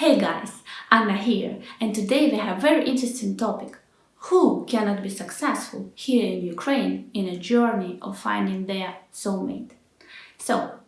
Hey guys, Anna here and today we have a very interesting topic. Who cannot be successful here in Ukraine in a journey of finding their soulmate? So,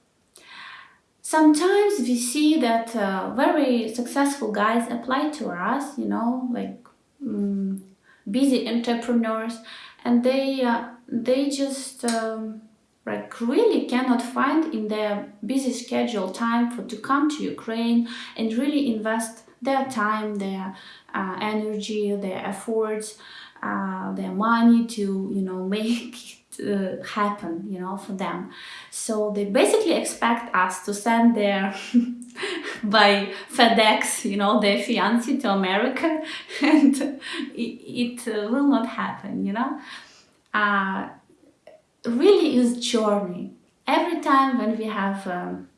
sometimes we see that uh, very successful guys apply to us, you know, like um, busy entrepreneurs and they, uh, they just um, like really cannot find in their busy schedule time for to come to Ukraine and really invest their time, their uh, energy, their efforts, uh, their money to you know make it uh, happen you know for them. So they basically expect us to send their by FedEx you know their fiance to America and it, it uh, will not happen you know. Really is journey. Every time when we have um,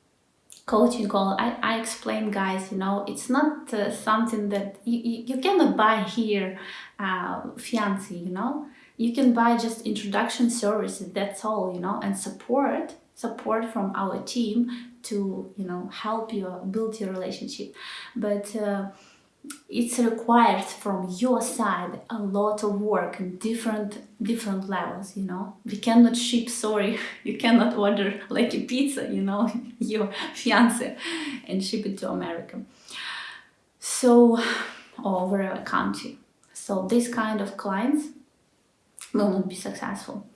coaching call, I, I explain guys, you know, it's not uh, something that you, you cannot buy here uh, fiancé, you know. You can buy just introduction services, that's all, you know, and support, support from our team to, you know, help you build your relationship. But uh, it's required from your side a lot of work in different different levels you know? We cannot ship sorry you cannot order like a pizza you know your fiance and ship it to america. So over a country. So this kind of clients will not be successful.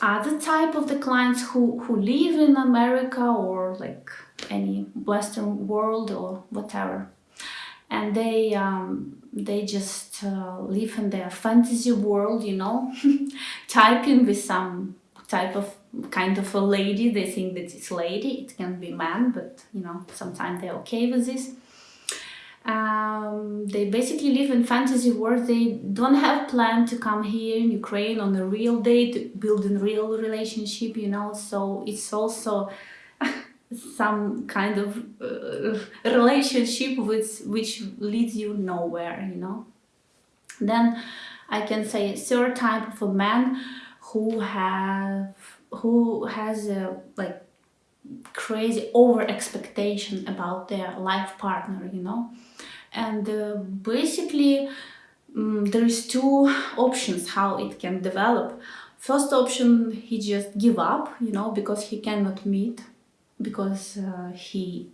Other type of the clients who who live in america or like any western world or whatever and they um, they just uh, live in their fantasy world, you know, typing with some type of kind of a lady. They think that it's lady, it can be man, but you know, sometimes they're okay with this. Um, they basically live in fantasy world. They don't have plan to come here in Ukraine on a real date, building a real relationship, you know. So it's also some kind of uh, relationship with which leads you nowhere you know? Then i can say third type of a man who have who has a like crazy over expectation about their life partner you know? And uh, basically um, there is two options how it can develop. First option he just give up you know because he cannot meet because uh, he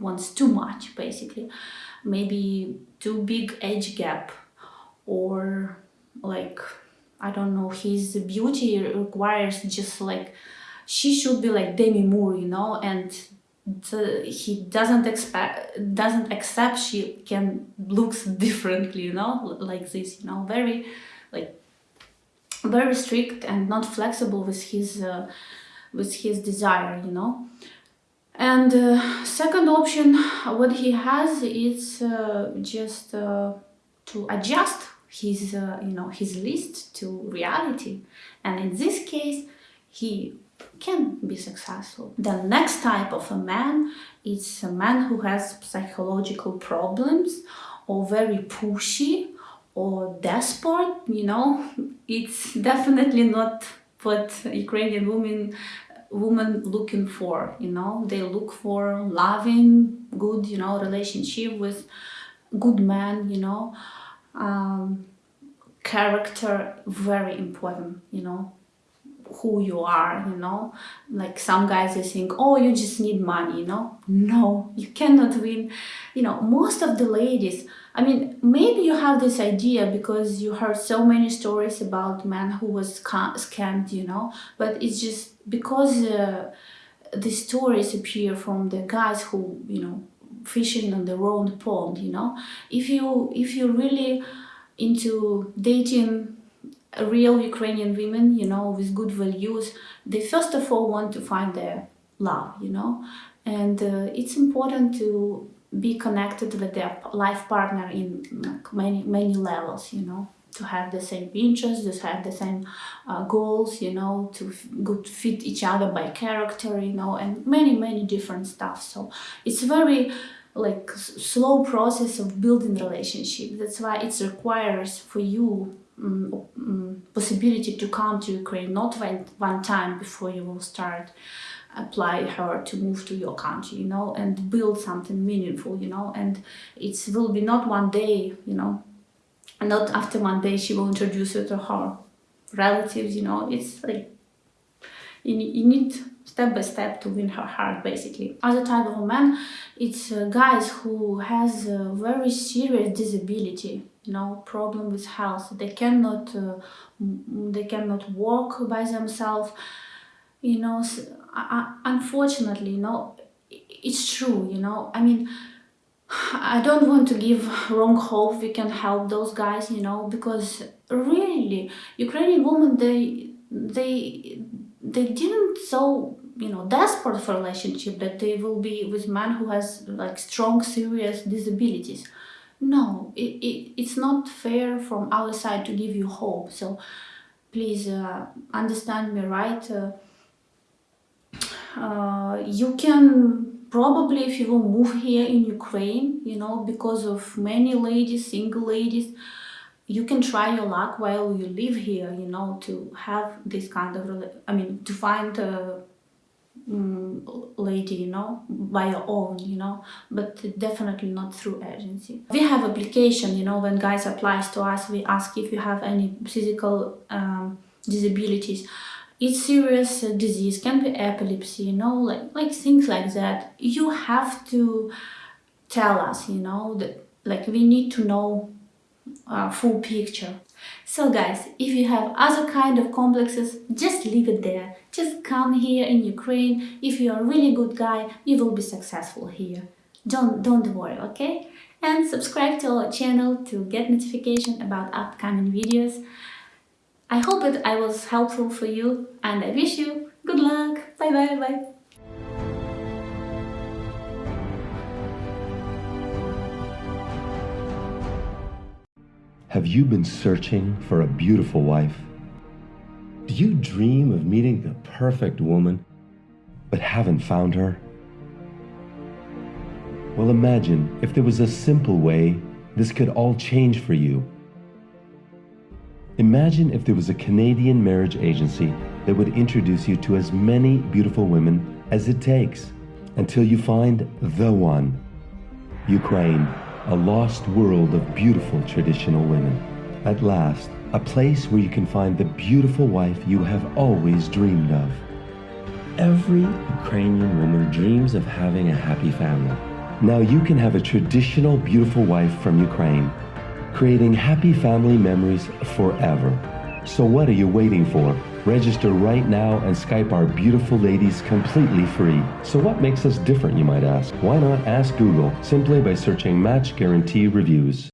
wants too much basically. Maybe too big age gap or like I don't know his beauty requires just like she should be like Demi Moore you know and he doesn't expect doesn't accept she can looks differently you know like this you know very like very strict and not flexible with his uh, with his desire you know and uh, second option, what he has is uh, just uh, to adjust his, uh, you know, his list to reality. And in this case, he can be successful. The next type of a man is a man who has psychological problems or very pushy or desperate, you know, it's definitely not what Ukrainian women woman looking for you know? They look for loving good you know relationship with good man you know? Um, character very important you know who you are you know? Like some guys they think oh you just need money you know? No you cannot win. You know most of the ladies i mean maybe you have this idea because you heard so many stories about men who was scammed you know? But it's just because uh, the stories appear from the guys who you know fishing on the wrong pond you know? If you if you really into dating real Ukrainian women, you know, with good values, they first of all want to find their love, you know, and uh, it's important to be connected with their life partner in like, many many levels, you know, to have the same interests, to have the same uh, goals, you know, to good fit each other by character, you know, and many many different stuff. So it's very like slow process of building relationship. That's why it requires for you um, possibility to come to Ukraine not one, one time before you will start apply her to move to your country, you know, and build something meaningful, you know, and it will be not one day, you know, not after one day she will introduce you to her relatives, you know, it's like you, you need step by step to win her heart basically. Other type of men it's uh, guys who has a very serious disability you know problem with health. They cannot uh, they cannot walk by themselves. You know unfortunately you know it's true you know. I mean I don't want to give wrong hope we can help those guys, you know, because really Ukrainian women they they they didn't so you know desperate for relationship that they will be with man who has like strong serious disabilities. No, it, it, it's not fair from our side to give you hope. So please uh, understand me right. Uh, uh, you can probably if you will move here in ukraine you know because of many ladies single ladies you can try your luck while you live here you know to have this kind of i mean to find a mm, lady you know by your own you know but definitely not through agency. We have application you know when guys applies to us we ask if you have any physical um, disabilities. It's serious disease can be epilepsy you know like like things like that. You have to tell us you know that like we need to know uh, full picture. So guys if you have other kind of complexes just leave it there. Just come here in ukraine. If you're a really good guy you will be successful here. Don't don't worry okay? And subscribe to our channel to get notification about upcoming videos. I hope that I was helpful for you and I wish you good luck. Bye bye bye. Have you been searching for a beautiful wife? Do you dream of meeting the perfect woman, but haven't found her? Well, imagine if there was a simple way this could all change for you. Imagine if there was a Canadian marriage agency that would introduce you to as many beautiful women as it takes until you find the one. Ukraine, a lost world of beautiful traditional women. At last, a place where you can find the beautiful wife you have always dreamed of. Every Ukrainian woman dreams of having a happy family. Now you can have a traditional beautiful wife from Ukraine, creating happy family memories forever. So what are you waiting for? Register right now and Skype our beautiful ladies completely free. So what makes us different, you might ask? Why not ask Google simply by searching Match Guarantee Reviews?